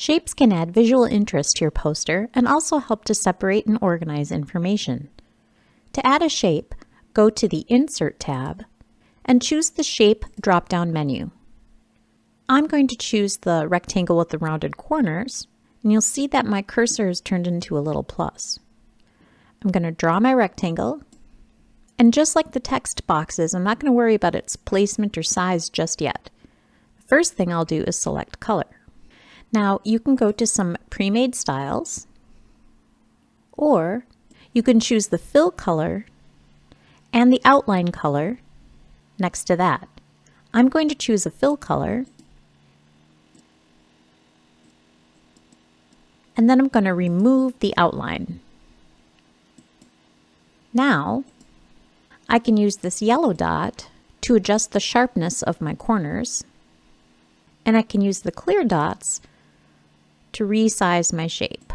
Shapes can add visual interest to your poster and also help to separate and organize information. To add a shape, go to the Insert tab and choose the Shape drop-down menu. I'm going to choose the rectangle with the rounded corners, and you'll see that my cursor is turned into a little plus. I'm going to draw my rectangle, and just like the text boxes, I'm not going to worry about its placement or size just yet. The first thing I'll do is select color. Now you can go to some pre-made styles, or you can choose the fill color and the outline color next to that. I'm going to choose a fill color and then I'm going to remove the outline. Now, I can use this yellow dot to adjust the sharpness of my corners, and I can use the clear dots to resize my shape.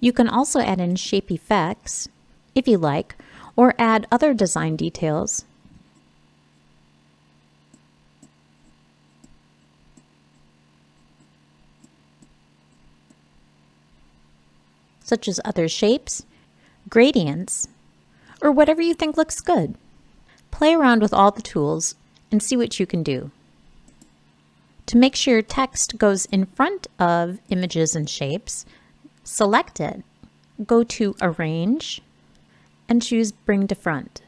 You can also add in shape effects, if you like, or add other design details such as other shapes, gradients, or whatever you think looks good. Play around with all the tools and see what you can do. To make sure your text goes in front of images and shapes, select it, go to Arrange, and choose Bring to Front.